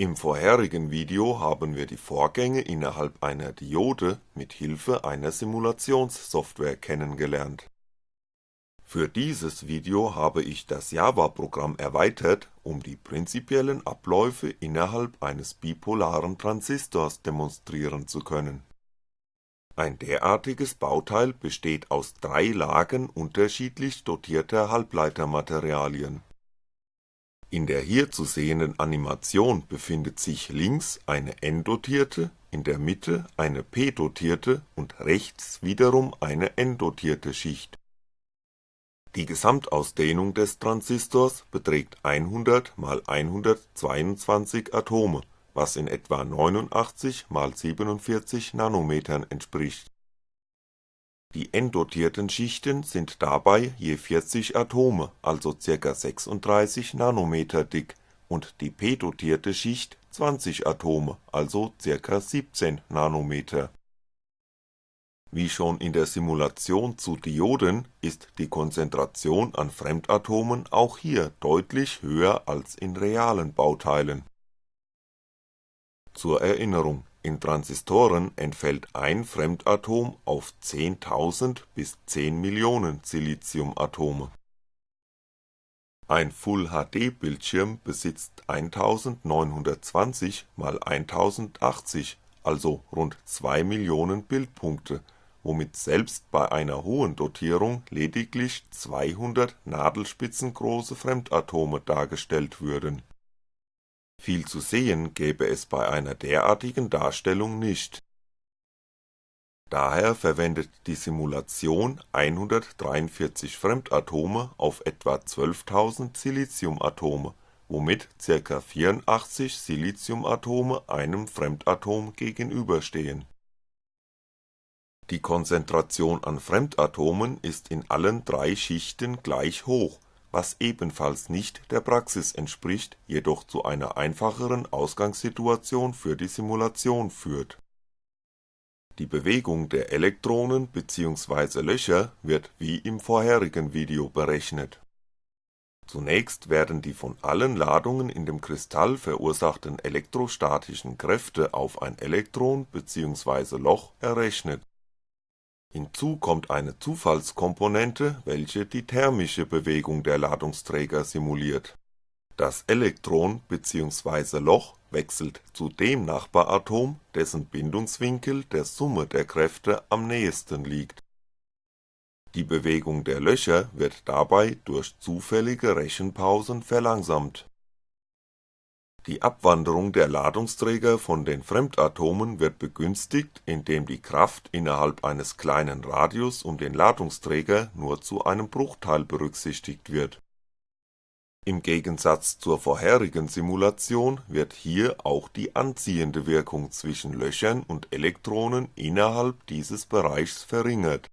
Im vorherigen Video haben wir die Vorgänge innerhalb einer Diode mit Hilfe einer Simulationssoftware kennengelernt. Für dieses Video habe ich das Java-Programm erweitert, um die prinzipiellen Abläufe innerhalb eines bipolaren Transistors demonstrieren zu können. Ein derartiges Bauteil besteht aus drei Lagen unterschiedlich dotierter Halbleitermaterialien in der hier zu sehenden Animation befindet sich links eine n-dotierte, in der Mitte eine p-dotierte und rechts wiederum eine n-dotierte Schicht. Die Gesamtausdehnung des Transistors beträgt 100 mal 122 Atome, was in etwa 89 mal 47 Nanometern entspricht die n-dotierten Schichten sind dabei je 40 Atome, also ca. 36 Nanometer dick und die p-dotierte Schicht 20 Atome, also ca. 17 Nanometer. Wie schon in der Simulation zu Dioden ist die Konzentration an Fremdatomen auch hier deutlich höher als in realen Bauteilen. Zur Erinnerung in Transistoren entfällt ein Fremdatom auf 10.000 bis 10 Millionen Siliciumatome. Ein Full-HD-Bildschirm besitzt 1920 mal 1080, also rund 2 Millionen Bildpunkte, womit selbst bei einer hohen Dotierung lediglich 200 nadelspitzengroße Fremdatome dargestellt würden viel zu sehen gäbe es bei einer derartigen Darstellung nicht. Daher verwendet die Simulation 143 Fremdatome auf etwa 12.000 Siliciumatome, womit ca. 84 Siliciumatome einem Fremdatom gegenüberstehen. Die Konzentration an Fremdatomen ist in allen drei Schichten gleich hoch was ebenfalls nicht der Praxis entspricht, jedoch zu einer einfacheren Ausgangssituation für die Simulation führt. Die Bewegung der Elektronen bzw. Löcher wird wie im vorherigen Video berechnet. Zunächst werden die von allen Ladungen in dem Kristall verursachten elektrostatischen Kräfte auf ein Elektron bzw. Loch errechnet Hinzu kommt eine Zufallskomponente, welche die thermische Bewegung der Ladungsträger simuliert. Das Elektron bzw. Loch wechselt zu dem Nachbaratom, dessen Bindungswinkel der Summe der Kräfte am nähesten liegt. Die Bewegung der Löcher wird dabei durch zufällige Rechenpausen verlangsamt die Abwanderung der Ladungsträger von den Fremdatomen wird begünstigt, indem die Kraft innerhalb eines kleinen Radius um den Ladungsträger nur zu einem Bruchteil berücksichtigt wird. Im Gegensatz zur vorherigen Simulation wird hier auch die anziehende Wirkung zwischen Löchern und Elektronen innerhalb dieses Bereichs verringert.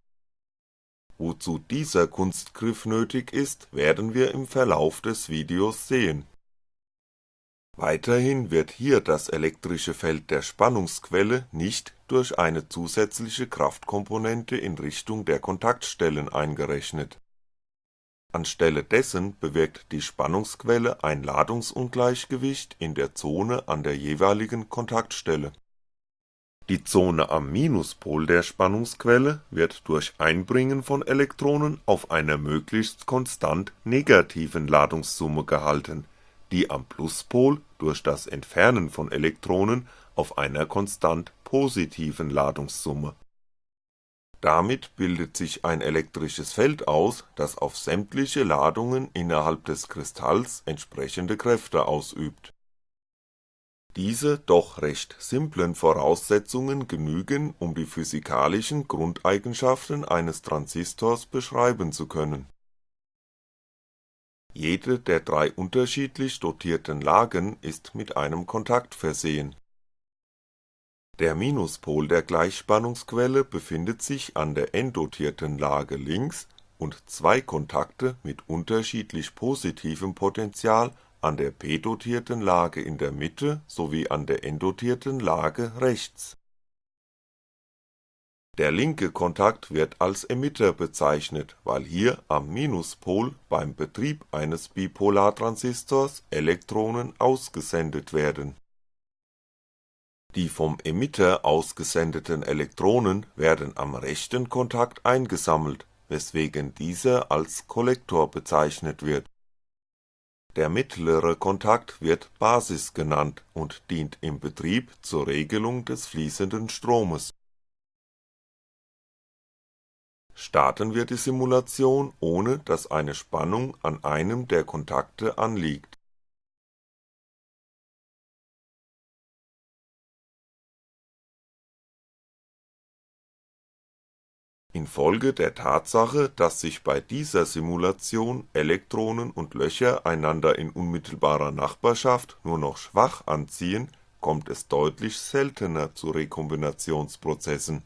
Wozu dieser Kunstgriff nötig ist, werden wir im Verlauf des Videos sehen Weiterhin wird hier das elektrische Feld der Spannungsquelle nicht durch eine zusätzliche Kraftkomponente in Richtung der Kontaktstellen eingerechnet. Anstelle dessen bewirkt die Spannungsquelle ein Ladungsungleichgewicht in der Zone an der jeweiligen Kontaktstelle. Die Zone am Minuspol der Spannungsquelle wird durch Einbringen von Elektronen auf einer möglichst konstant negativen Ladungssumme gehalten die am Pluspol durch das Entfernen von Elektronen auf einer konstant positiven Ladungssumme. Damit bildet sich ein elektrisches Feld aus, das auf sämtliche Ladungen innerhalb des Kristalls entsprechende Kräfte ausübt. Diese doch recht simplen Voraussetzungen genügen, um die physikalischen Grundeigenschaften eines Transistors beschreiben zu können jede der drei unterschiedlich dotierten Lagen ist mit einem Kontakt versehen. Der Minuspol der Gleichspannungsquelle befindet sich an der n-dotierten Lage links und zwei Kontakte mit unterschiedlich positivem Potential an der p-dotierten Lage in der Mitte sowie an der n-dotierten Lage rechts der linke Kontakt wird als Emitter bezeichnet, weil hier am Minuspol beim Betrieb eines Bipolartransistors Elektronen ausgesendet werden. Die vom Emitter ausgesendeten Elektronen werden am rechten Kontakt eingesammelt, weswegen dieser als Kollektor bezeichnet wird. Der mittlere Kontakt wird Basis genannt und dient im Betrieb zur Regelung des fließenden Stromes. Starten wir die Simulation, ohne dass eine Spannung an einem der Kontakte anliegt Infolge der Tatsache, dass sich bei dieser Simulation Elektronen und Löcher einander in unmittelbarer Nachbarschaft nur noch schwach anziehen, kommt es deutlich seltener zu Rekombinationsprozessen.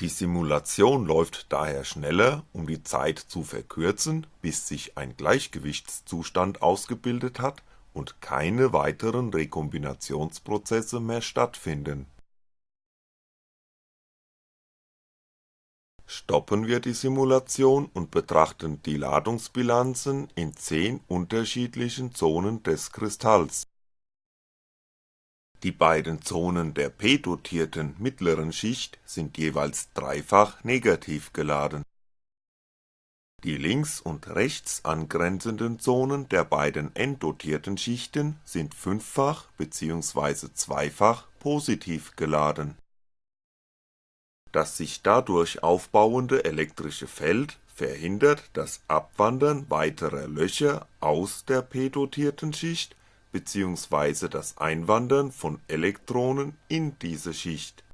Die Simulation läuft daher schneller, um die Zeit zu verkürzen, bis sich ein Gleichgewichtszustand ausgebildet hat und keine weiteren Rekombinationsprozesse mehr stattfinden. Stoppen wir die Simulation und betrachten die Ladungsbilanzen in 10 unterschiedlichen Zonen des Kristalls. Die beiden Zonen der p-dotierten mittleren Schicht sind jeweils dreifach negativ geladen die links und rechts angrenzenden Zonen der beiden n-dotierten Schichten sind fünffach bzw. zweifach positiv geladen. Das sich dadurch aufbauende elektrische Feld verhindert das Abwandern weiterer Löcher aus der p-dotierten Schicht bzw. das Einwandern von Elektronen in diese Schicht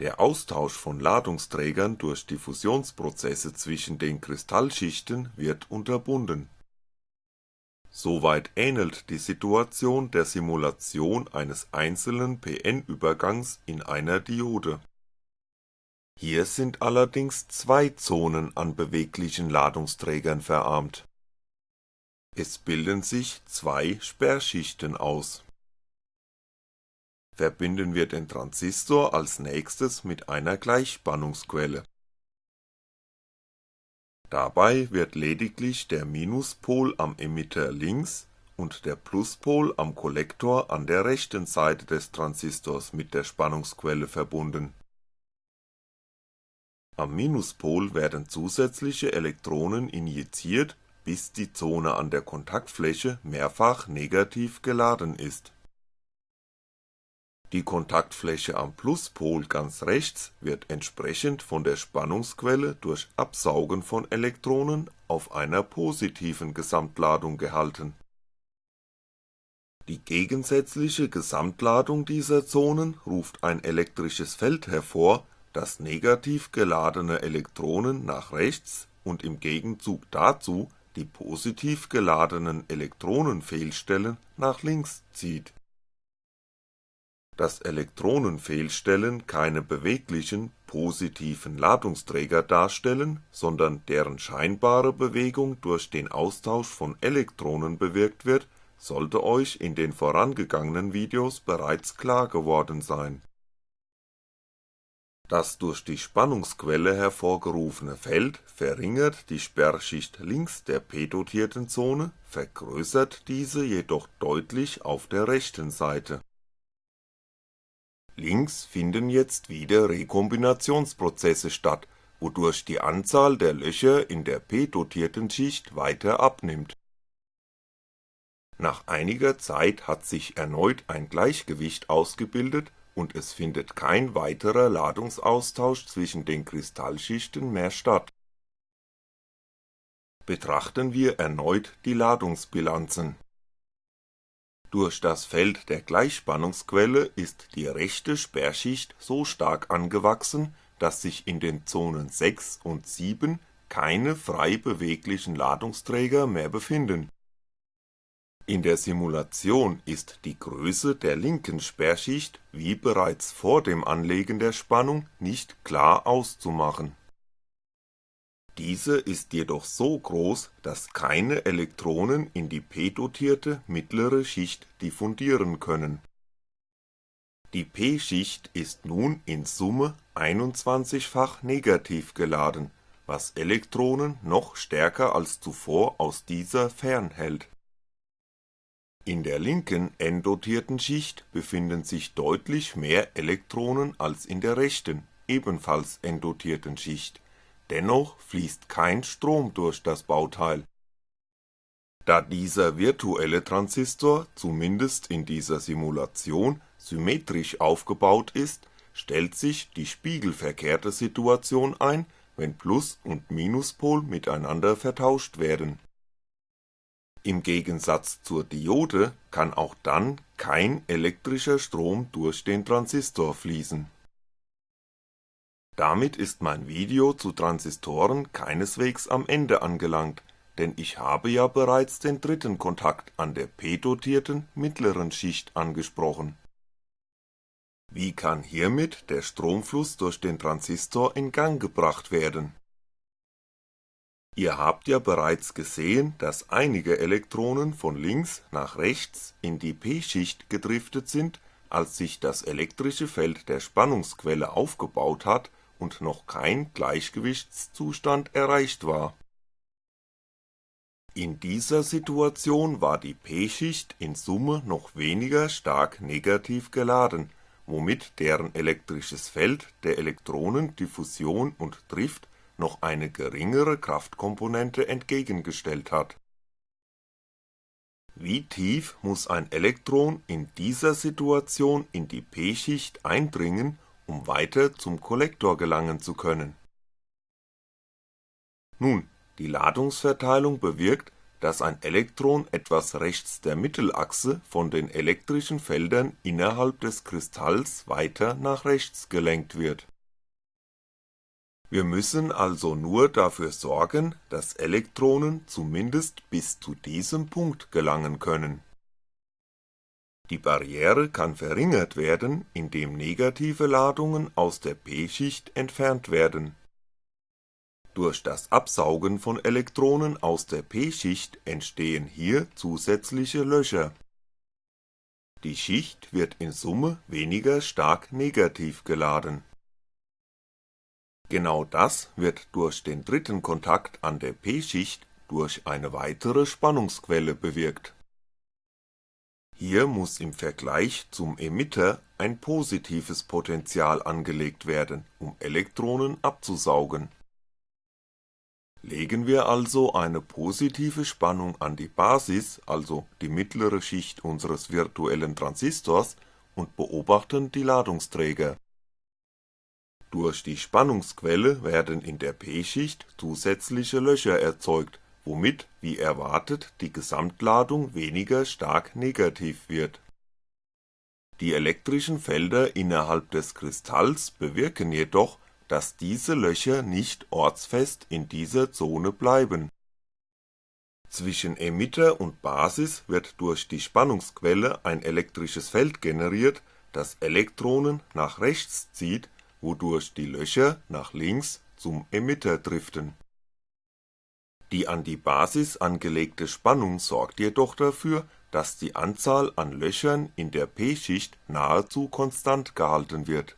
der Austausch von Ladungsträgern durch Diffusionsprozesse zwischen den Kristallschichten wird unterbunden. Soweit ähnelt die Situation der Simulation eines einzelnen p-n-Übergangs in einer Diode. Hier sind allerdings zwei Zonen an beweglichen Ladungsträgern verarmt. Es bilden sich zwei Sperrschichten aus verbinden wir den Transistor als nächstes mit einer Gleichspannungsquelle. Dabei wird lediglich der Minuspol am Emitter links und der Pluspol am Kollektor an der rechten Seite des Transistors mit der Spannungsquelle verbunden. Am Minuspol werden zusätzliche Elektronen injiziert, bis die Zone an der Kontaktfläche mehrfach negativ geladen ist die Kontaktfläche am Pluspol ganz rechts wird entsprechend von der Spannungsquelle durch Absaugen von Elektronen auf einer positiven Gesamtladung gehalten. Die gegensätzliche Gesamtladung dieser Zonen ruft ein elektrisches Feld hervor, das negativ geladene Elektronen nach rechts und im Gegenzug dazu die positiv geladenen Elektronenfehlstellen nach links zieht dass Elektronenfehlstellen keine beweglichen, positiven Ladungsträger darstellen, sondern deren scheinbare Bewegung durch den Austausch von Elektronen bewirkt wird, sollte euch in den vorangegangenen Videos bereits klar geworden sein. Das durch die Spannungsquelle hervorgerufene Feld verringert die Sperrschicht links der p-dotierten Zone, vergrößert diese jedoch deutlich auf der rechten Seite Links finden jetzt wieder Rekombinationsprozesse statt, wodurch die Anzahl der Löcher in der p-dotierten Schicht weiter abnimmt. Nach einiger Zeit hat sich erneut ein Gleichgewicht ausgebildet und es findet kein weiterer Ladungsaustausch zwischen den Kristallschichten mehr statt. Betrachten wir erneut die Ladungsbilanzen durch das Feld der Gleichspannungsquelle ist die rechte Sperrschicht so stark angewachsen, dass sich in den Zonen 6 und 7 keine frei beweglichen Ladungsträger mehr befinden. In der Simulation ist die Größe der linken Sperrschicht wie bereits vor dem Anlegen der Spannung nicht klar auszumachen diese ist jedoch so groß, dass keine Elektronen in die p-dotierte mittlere Schicht diffundieren können. Die p-Schicht ist nun in Summe 21-fach negativ geladen, was Elektronen noch stärker als zuvor aus dieser fernhält In der linken n-dotierten Schicht befinden sich deutlich mehr Elektronen als in der rechten, ebenfalls n-dotierten Schicht, dennoch fließt kein Strom durch das Bauteil. Da dieser virtuelle Transistor zumindest in dieser Simulation symmetrisch aufgebaut ist, stellt sich die spiegelverkehrte Situation ein, wenn Plus und Minuspol miteinander vertauscht werden. Im Gegensatz zur Diode kann auch dann kein elektrischer Strom durch den Transistor fließen. Damit ist mein Video zu Transistoren keineswegs am Ende angelangt, denn ich habe ja bereits den dritten Kontakt an der p-dotierten mittleren Schicht angesprochen. Wie kann hiermit der Stromfluss durch den Transistor in Gang gebracht werden Ihr habt ja bereits gesehen, dass einige Elektronen von links nach rechts in die p-Schicht gedriftet sind, als sich das elektrische Feld der Spannungsquelle aufgebaut hat und noch kein Gleichgewichtszustand erreicht war. In dieser Situation war die p-Schicht in Summe noch weniger stark negativ geladen, womit deren elektrisches Feld der Elektronen Diffusion und Drift noch eine geringere Kraftkomponente entgegengestellt hat. Wie tief muss ein Elektron in dieser Situation in die p-Schicht eindringen, um weiter zum Kollektor gelangen zu können? Nun, die Ladungsverteilung bewirkt, dass ein Elektron etwas rechts der Mittelachse von den elektrischen Feldern innerhalb des Kristalls weiter nach rechts gelenkt wird wir müssen also nur dafür sorgen, dass Elektronen zumindest bis zu diesem Punkt gelangen können. Die Barriere kann verringert werden, indem negative Ladungen aus der p-Schicht entfernt werden. Durch das Absaugen von Elektronen aus der p-Schicht entstehen hier zusätzliche Löcher. Die Schicht wird in Summe weniger stark negativ geladen Genau das wird durch den dritten Kontakt an der p-Schicht durch eine weitere Spannungsquelle bewirkt. Hier muss im Vergleich zum Emitter ein positives Potential angelegt werden, um Elektronen abzusaugen. Legen wir also eine positive Spannung an die Basis, also die mittlere Schicht unseres virtuellen Transistors und beobachten die Ladungsträger durch die Spannungsquelle werden in der p-Schicht zusätzliche Löcher erzeugt, womit, wie erwartet, die Gesamtladung weniger stark negativ wird. Die elektrischen Felder innerhalb des Kristalls bewirken jedoch, dass diese Löcher nicht ortsfest in dieser Zone bleiben. Zwischen Emitter und Basis wird durch die Spannungsquelle ein elektrisches Feld generiert, das Elektronen nach rechts zieht wodurch die Löcher nach links zum Emitter driften. Die an die Basis angelegte Spannung sorgt jedoch dafür, dass die Anzahl an Löchern in der p-Schicht nahezu konstant gehalten wird.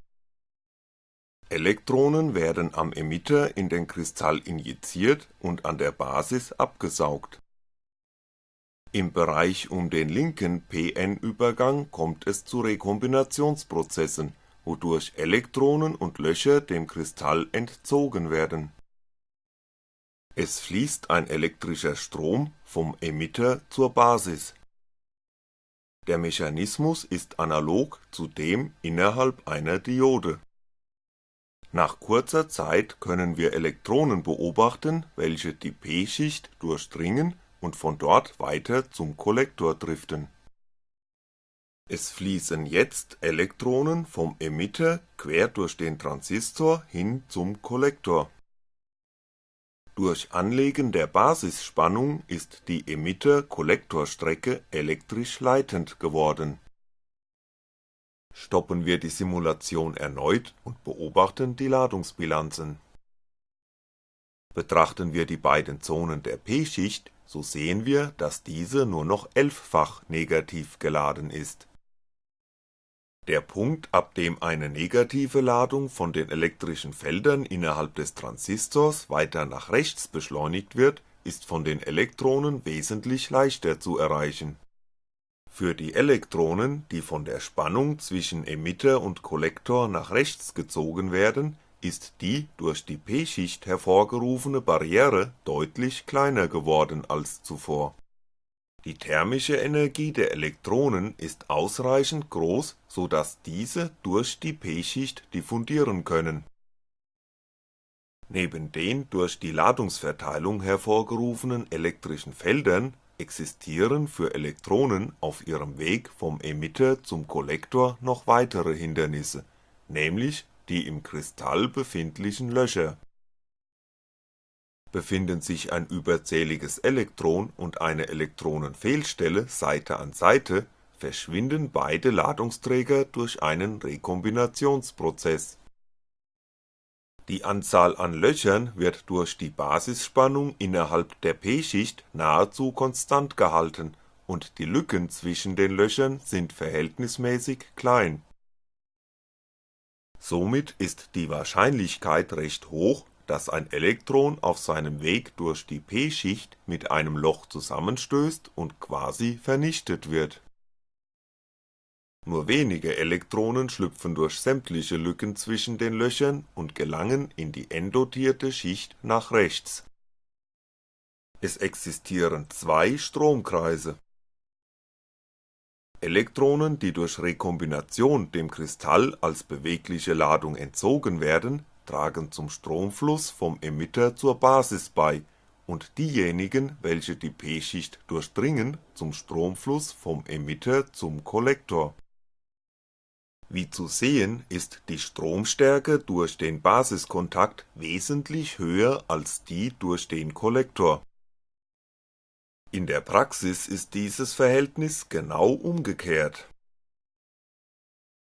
Elektronen werden am Emitter in den Kristall injiziert und an der Basis abgesaugt. Im Bereich um den linken p-n-Übergang kommt es zu Rekombinationsprozessen wodurch Elektronen und Löcher dem Kristall entzogen werden. Es fließt ein elektrischer Strom vom Emitter zur Basis. Der Mechanismus ist analog zu dem innerhalb einer Diode. Nach kurzer Zeit können wir Elektronen beobachten, welche die p-Schicht durchdringen und von dort weiter zum Kollektor driften es fließen jetzt Elektronen vom Emitter quer durch den Transistor hin zum Kollektor. Durch Anlegen der Basisspannung ist die Emitter-Kollektorstrecke elektrisch leitend geworden. Stoppen wir die Simulation erneut und beobachten die Ladungsbilanzen. Betrachten wir die beiden Zonen der p-Schicht, so sehen wir, dass diese nur noch elffach negativ geladen ist der Punkt, ab dem eine negative Ladung von den elektrischen Feldern innerhalb des Transistors weiter nach rechts beschleunigt wird, ist von den Elektronen wesentlich leichter zu erreichen. Für die Elektronen, die von der Spannung zwischen Emitter und Kollektor nach rechts gezogen werden, ist die durch die p-Schicht hervorgerufene Barriere deutlich kleiner geworden als zuvor. Die thermische Energie der Elektronen ist ausreichend groß, so dass diese durch die p-Schicht diffundieren können. Neben den durch die Ladungsverteilung hervorgerufenen elektrischen Feldern existieren für Elektronen auf ihrem Weg vom Emitter zum Kollektor noch weitere Hindernisse, nämlich die im Kristall befindlichen Löcher. Befinden sich ein überzähliges Elektron und eine Elektronenfehlstelle Seite an Seite, verschwinden beide Ladungsträger durch einen Rekombinationsprozess die Anzahl an Löchern wird durch die Basisspannung innerhalb der p-Schicht nahezu konstant gehalten und die Lücken zwischen den Löchern sind verhältnismäßig klein. Somit ist die Wahrscheinlichkeit recht hoch, dass ein Elektron auf seinem Weg durch die p-Schicht mit einem Loch zusammenstößt und quasi vernichtet wird nur wenige Elektronen schlüpfen durch sämtliche Lücken zwischen den Löchern und gelangen in die n-dotierte Schicht nach rechts. Es existieren zwei Stromkreise. Elektronen, die durch Rekombination dem Kristall als bewegliche Ladung entzogen werden, tragen zum Stromfluss vom Emitter zur Basis bei und diejenigen, welche die p-Schicht durchdringen, zum Stromfluss vom Emitter zum Kollektor wie zu sehen ist die Stromstärke durch den Basiskontakt wesentlich höher als die durch den Kollektor. In der Praxis ist dieses Verhältnis genau umgekehrt.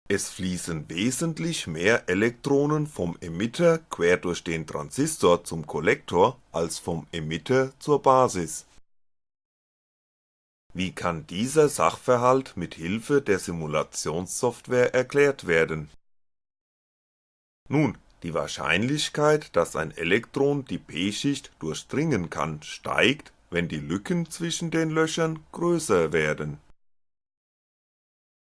Es fließen wesentlich mehr Elektronen vom Emitter quer durch den Transistor zum Kollektor als vom Emitter zur Basis wie kann dieser Sachverhalt mit Hilfe der Simulationssoftware erklärt werden? Nun, die Wahrscheinlichkeit, dass ein Elektron die p-Schicht durchdringen kann, steigt, wenn die Lücken zwischen den Löchern größer werden.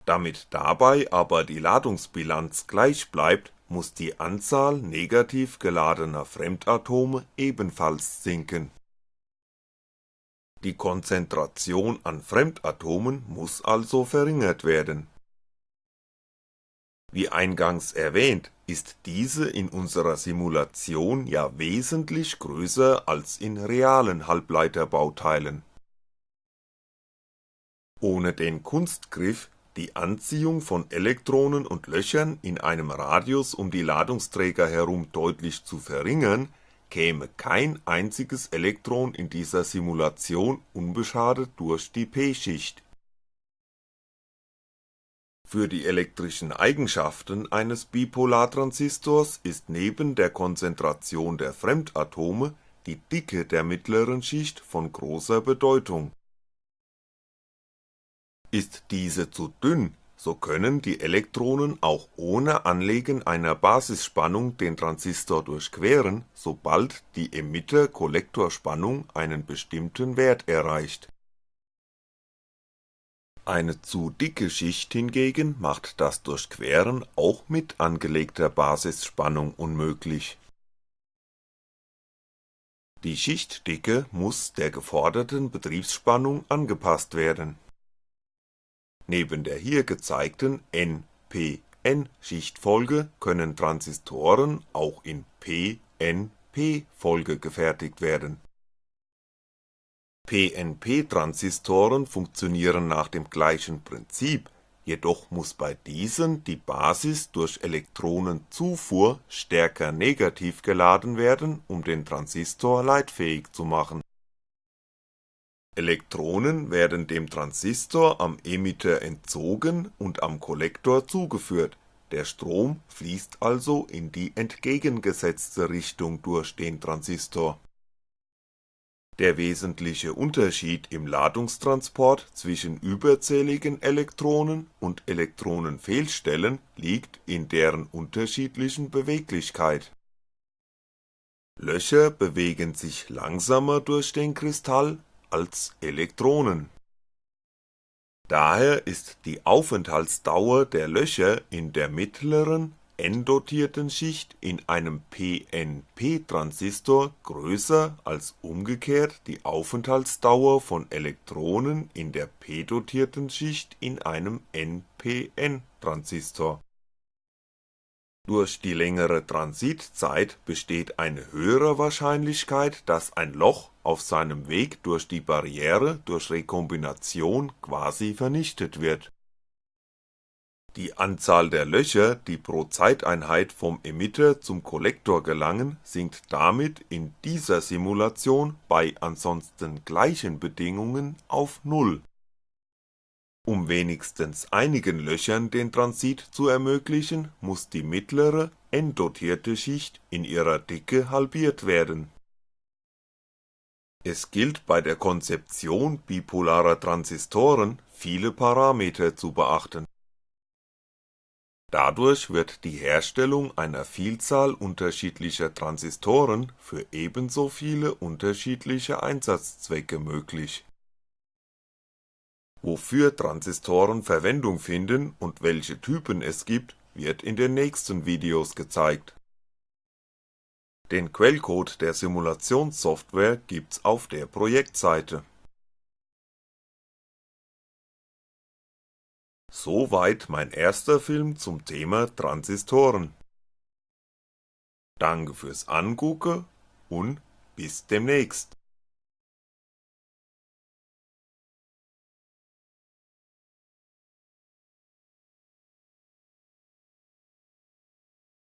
Damit dabei aber die Ladungsbilanz gleich bleibt, muss die Anzahl negativ geladener Fremdatome ebenfalls sinken die Konzentration an Fremdatomen muss also verringert werden. Wie eingangs erwähnt, ist diese in unserer Simulation ja wesentlich größer als in realen Halbleiterbauteilen. Ohne den Kunstgriff, die Anziehung von Elektronen und Löchern in einem Radius um die Ladungsträger herum deutlich zu verringern käme kein einziges Elektron in dieser Simulation unbeschadet durch die p-Schicht. Für die elektrischen Eigenschaften eines Bipolartransistors ist neben der Konzentration der Fremdatome die Dicke der mittleren Schicht von großer Bedeutung. Ist diese zu dünn so können die Elektronen auch ohne Anlegen einer Basisspannung den Transistor durchqueren, sobald die Emitter-Kollektorspannung einen bestimmten Wert erreicht. Eine zu dicke Schicht hingegen macht das Durchqueren auch mit angelegter Basisspannung unmöglich. Die Schichtdicke muss der geforderten Betriebsspannung angepasst werden Neben der hier gezeigten n-p-n-Schichtfolge können Transistoren auch in p-n-p-Folge gefertigt werden. PNP-Transistoren funktionieren nach dem gleichen Prinzip, jedoch muss bei diesen die Basis durch Elektronenzufuhr stärker negativ geladen werden, um den Transistor leitfähig zu machen Elektronen werden dem Transistor am Emitter entzogen und am Kollektor zugeführt, der Strom fließt also in die entgegengesetzte Richtung durch den Transistor. Der wesentliche Unterschied im Ladungstransport zwischen überzähligen Elektronen und Elektronenfehlstellen liegt in deren unterschiedlichen Beweglichkeit. Löcher bewegen sich langsamer durch den Kristall als Elektronen Daher ist die Aufenthaltsdauer der Löcher in der mittleren n-dotierten Schicht in einem PNP-Transistor größer als umgekehrt die Aufenthaltsdauer von Elektronen in der p-dotierten Schicht in einem NPN-Transistor. Durch die längere Transitzeit besteht eine höhere Wahrscheinlichkeit, dass ein Loch auf seinem Weg durch die Barriere durch Rekombination quasi vernichtet wird die Anzahl der Löcher, die pro Zeiteinheit vom Emitter zum Kollektor gelangen, sinkt damit in dieser Simulation bei ansonsten gleichen Bedingungen auf Null. Um wenigstens einigen Löchern den Transit zu ermöglichen, muss die mittlere, n-dotierte Schicht in ihrer Dicke halbiert werden. Es gilt bei der Konzeption bipolarer Transistoren viele Parameter zu beachten Dadurch wird die Herstellung einer Vielzahl unterschiedlicher Transistoren für ebenso viele unterschiedliche Einsatzzwecke möglich. Wofür Transistoren Verwendung finden und welche Typen es gibt, wird in den nächsten Videos gezeigt. Den Quellcode der Simulationssoftware gibt's auf der Projektseite Soweit mein erster Film zum Thema Transistoren. Danke fürs Angucke und bis demnächst